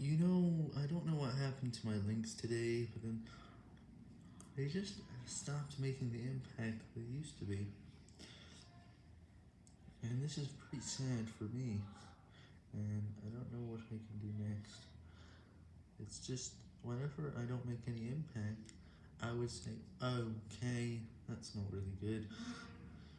You know, I don't know what happened to my links today, but then they just stopped making the impact they used to be. And this is pretty sad for me, and I don't know what I can do next. It's just, whenever I don't make any impact, I would say, okay, that's not really good,